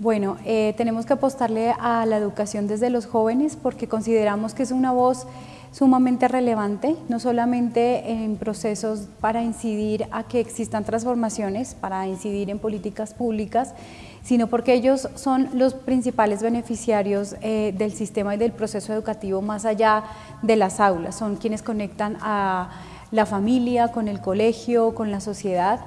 Bueno, eh, tenemos que apostarle a la educación desde los jóvenes porque consideramos que es una voz sumamente relevante, no solamente en procesos para incidir a que existan transformaciones, para incidir en políticas públicas, sino porque ellos son los principales beneficiarios eh, del sistema y del proceso educativo más allá de las aulas, son quienes conectan a la familia, con el colegio, con la sociedad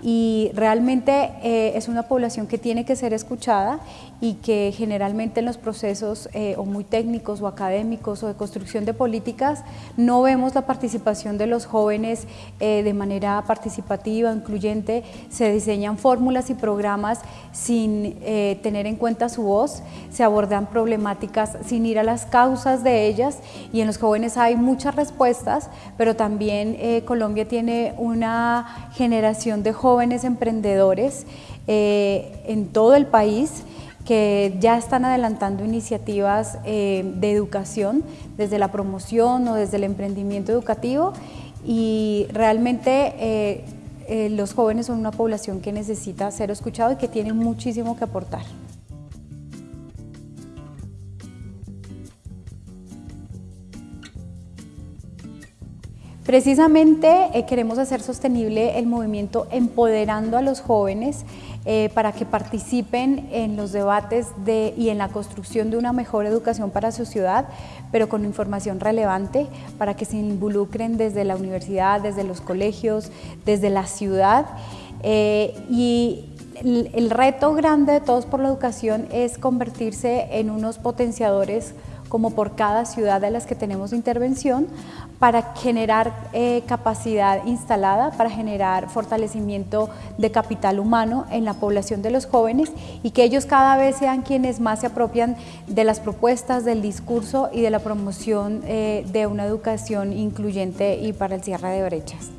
y realmente eh, es una población que tiene que ser escuchada y que generalmente en los procesos eh, o muy técnicos o académicos o de construcción de políticas no vemos la participación de los jóvenes eh, de manera participativa, incluyente, se diseñan fórmulas y programas sin tener en cuenta su voz, se abordan problemáticas sin ir a las causas de ellas. Y en los jóvenes hay muchas respuestas, pero también Colombia tiene una generación de jóvenes jóvenes emprendedores eh, en todo el país que ya están adelantando iniciativas eh, de educación desde la promoción o desde el emprendimiento educativo y realmente eh, los jóvenes son una población que necesita ser escuchado y que tiene muchísimo que aportar. Precisamente eh, queremos hacer sostenible el movimiento empoderando a los jóvenes eh, para que participen en los debates de, y en la construcción de una mejor educación para su ciudad, pero con información relevante para que se involucren desde la universidad, desde los colegios, desde la ciudad. Eh, y el reto grande de Todos por la Educación es convertirse en unos potenciadores como por cada ciudad de las que tenemos intervención, para generar eh, capacidad instalada, para generar fortalecimiento de capital humano en la población de los jóvenes y que ellos cada vez sean quienes más se apropian de las propuestas, del discurso y de la promoción eh, de una educación incluyente y para el cierre de brechas.